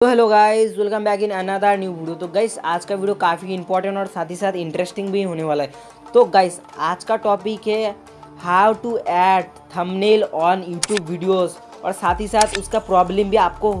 तो hello guys welcome back in another new video तो guys आज का वीडियो काफ़ी इंपॉर्टेंट और साथ ही साथ इंटरेस्टिंग भी होने वाला है। तो गाइस आज का टॉपिक है how to add thumbnail on YouTube videos और साथ ही साथ उसका प्रॉब्लम भी आपको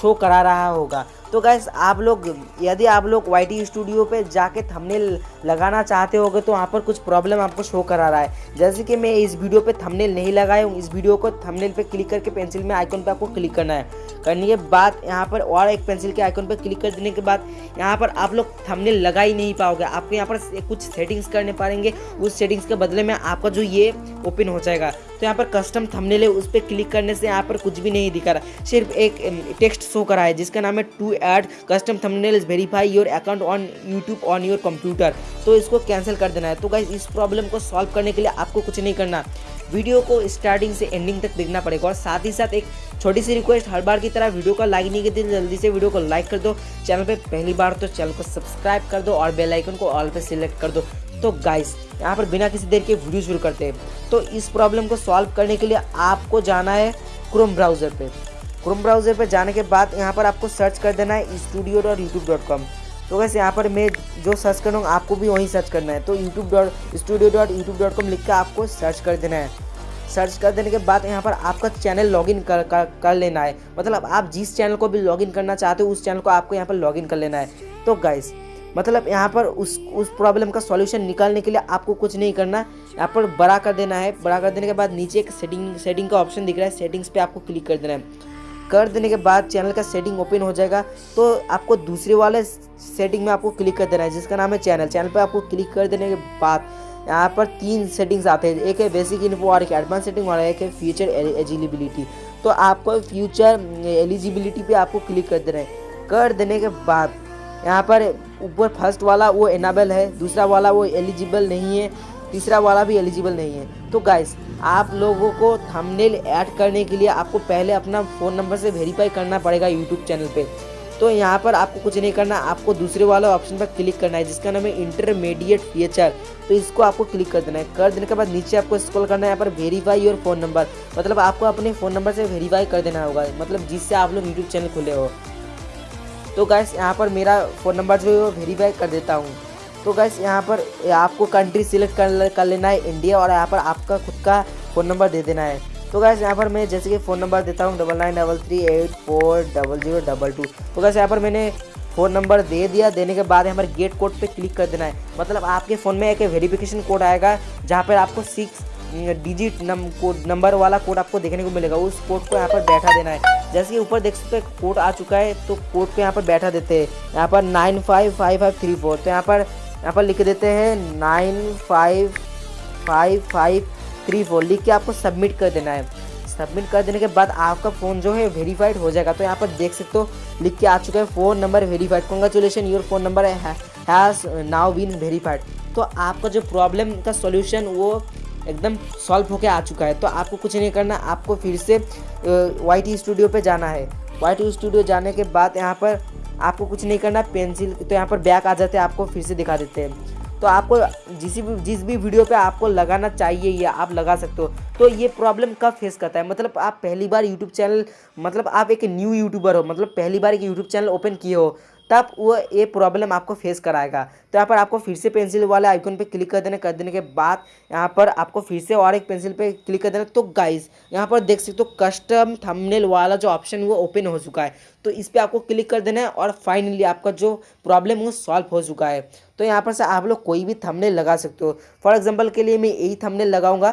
शो करा रहा होगा। तो गैस आप लोग, यदि आप लोग YT स्टूडियो पे जाके थंबनेल लगाना चाहते होगे तो वहाँ पर कुछ प्रॉब्लम आपको शो करा रहा है। जैसे कि मैं इस वीडियो पे थंबनेल नहीं लगाया हूँ, इस वीडियो को थंबनेल पे क्लिक करके पेंसिल में आइकन पे आपको क्लिक करना है। करने के बाद यहाँ पर और एक पेंसिल के आइकन पर क्लिक कर देने के बाद, यहाँ पर आप लोग थंबनेल लगा ही नहीं पाओगे। आपको यहाँ पर कुछ सेटिंग्स करने पाएँगे, उस सेटिंग्स के बदले में आपका जो ये ओपन हो जाएगा। तो यहाँ पर कस्टम थंबनेल है, उस पर क्लिक करने से यहाँ पर कुछ भी नहीं दिखा रहा। सिर्फ़ एक टेक्स्ट शो करा है, जिसका नाम है to add custom thumbnail verify your account on YouTube on your computer तो इसको कैंसिल कर देना है। तो गाइज़ इस प्रॉब्लम को सॉल्व करने के लिए आपको कुछ नहीं करना। वीडियो को स्टार्टिंग से एंडिंग तक देखना पड़ेगा और साथ ही साथ एक छोटी सी रिक्वेस्ट हर बार की तरह वीडियो को लाइक नहीं करती, जल्दी से वीडियो को लाइक कर दो। चैनल पे पहली बार तो चैनल को सब्सक्राइब कर दो और बेल आइकन को ऑल पे सिलेक्ट कर दो। तो गाइस यहाँ पर बिना किसी देर के वीडियो शुरू करते हैं। तो इस प्रॉब्लम को सॉल्व करने के लिए आपको जाना है क्रोम ब्राउज़र पे। क्रोम ब्राउज़र पर जाने के बाद यहाँ पर आपको सर्च कर देना है studio dot YouTube dot com तो वैसे यहाँ पर मैं जो सर्च कर रहा हूँ आपको भी वहीं सर्च करना है। तो YouTube dot studio dot YouTube dot com लिख कर आपको सर्च कर देना है। सर्च कर देने के बाद यहाँ पर आपका चैनल लॉगिन कर, कर कर लेना है। मतलब आप जिस चैनल को भी लॉगिन करना चाहते हो उस चैनल को आपको यहाँ पर लॉगिन कर लेना है। तो गाइस मतलब यहाँ पर उस उस प्रॉब्लम का सॉल्यूशन निकालने के लिए आपको कुछ नहीं करना। यहाँ पर बड़ा कर देना है। बड़ा कर देने के बाद नीचे एक सेटिंग सेटिंग का ऑप्शन दिख रहा है। सेटिंग्स पे आपको क्लिक कर देना है। कर देने के बाद चैनल का सेटिंग ओपन हो जाएगा तो आपको दूसरे वाले सेटिंग में आपको क्लिक कर देना है, जिसका नाम है चैनल। चैनल पर आपको क्लिक कर देने के बाद यहाँ पर तीन सेटिंग्स आते हैं, एक है बेसिक इन्फो और एक एडवांस सेटिंग और एक है फ्यूचर एलिजिबिलिटी। तो आपको फ्यूचर एलिजिबिलिटी पे आपको क्लिक कर देना है। कर देने के बाद यहाँ पर ऊपर फ़र्स्ट वाला वो एनाबल है, दूसरा वाला वो एलिजिबल नहीं है तीसरा वाला भी एलिजिबल नहीं है। तो गाइस आप लोगों को थंबनेल ऐड करने के लिए आपको पहले अपना फ़ोन नंबर से वेरीफाई करना पड़ेगा यूट्यूब चैनल पे। तो यहाँ पर आपको कुछ नहीं करना, आपको दूसरे वाले ऑप्शन पर क्लिक करना है, जिसका नाम है इंटरमीडिएट फीचर तो इसको आपको क्लिक कर देना है। कर देने के बाद नीचे आपको स्क्रॉल करना है, यहाँ पर वेरीफाई योर फ़ोन नंबर मतलब आपको अपने फ़ोन नंबर से वेरीफाई कर देना होगा मतलब जिससे आप लोग यूट्यूब चैनल खुले हो। तो गैस यहाँ पर मेरा फ़ोन नंबर जो है वो वेरीफाई कर देता हूँ। तो गैस यहाँ पर आपको कंट्री सिलेक्ट कर कर लेना है इंडिया और यहाँ पर आपका खुद का फ़ोन नंबर दे देना है। तो गैस यहाँ पर मैं जैसे कि फ़ोन नंबर देता हूँ double nine double three eight four double zero double two तो गैस यहाँ पर मैंने फ़ोन नंबर दे दिया। देने के बाद यहाँ पर गेट कोड पे क्लिक कर देना है। मतलब आपके फ़ोन में एक वेरिफिकेशन कोड आएगा, जहाँ पर आपको सिक्स डिजिट नम कोड नंबर वाला कोड आपको देखने को मिलेगा। उस कोड को यहाँ पर बैठा देना है। जैसे कि ऊपर देख सकते कोड आ चुका है तो कोड को यहाँ पर बैठा देते हैं। यहाँ पर nine five five five three four तो यहाँ पर यहाँ पर लिख देते हैं nine five five five, three, four. लिख के आपको सबमिट कर देना है। सबमिट कर देने के बाद आपका फ़ोन जो है वेरीफाइड हो जाएगा। तो यहाँ पर देख सकते हो, लिख के आ चुका है phone number verified congratulation your phone number has now been verified तो आपका जो प्रॉब्लम का सोल्यूशन वो एकदम सॉल्व होके आ चुका है। तो आपको कुछ नहीं करना, आपको फिर से वाई टी स्टूडियो पर जाना है। वाई टी स्टूडियो जाने के बाद यहाँ पर आपको कुछ नहीं करना, पेंसिल तो यहाँ पर बैक आ जाते हैं, आपको फिर से दिखा देते हैं। तो आपको जिस भी जिस भी वीडियो पे आपको लगाना चाहिए, या आप लगा सकते हो। तो ये प्रॉब्लम कब फेस करता है? मतलब आप पहली बार यूट्यूब चैनल मतलब आप एक न्यू यूट्यूबर हो मतलब पहली बार एक यूट्यूब चैनल ओपन किए हो तब वो ये प्रॉब्लम आपको फेस कराएगा। तो यहाँ पर आपको फिर से पेंसिल वाले आइकन पे क्लिक कर देना, कर देने के बाद यहाँ पर आपको फिर से और एक पेंसिल पे क्लिक कर देना। तो गाइस यहाँ पर देख सकते हो तो कस्टम थंबनेल वाला जो ऑप्शन वो ओपन हो चुका है। तो इस पर आपको क्लिक कर देना है और फाइनली आपका जो प्रॉब्लम वो सॉल्व हो चुका है। तो यहाँ पर से आप लोग कोई भी थंबनेल लगा सकते हो। फॉर एग्ज़ाम्पल के लिए मैं यही थंबनेल लगाऊँगा।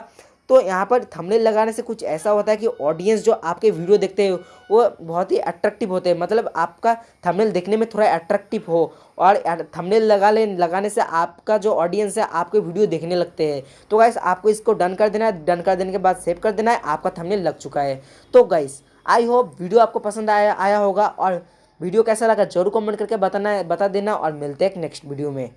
तो यहाँ पर थंबनेल लगाने से कुछ ऐसा होता है कि ऑडियंस जो आपके वीडियो देखते हैं, वो बहुत ही अट्रैक्टिव होते हैं। मतलब आपका थंबनेल देखने में थोड़ा अट्रैक्टिव हो और थंबनेल लगा ले लगाने से आपका जो ऑडियंस है, आपके वीडियो देखने लगते हैं। तो गाइस आपको इसको डन कर देना है। डन कर देने के बाद सेव कर देना है। आपका थंबनेल लग चुका है। तो गाइस आई होप वीडियो आपको पसंद आया आया होगा और वीडियो कैसा लगा ज़रूर कमेंट करके बताना बता देना और मिलते हैं नेक्स्ट वीडियो में।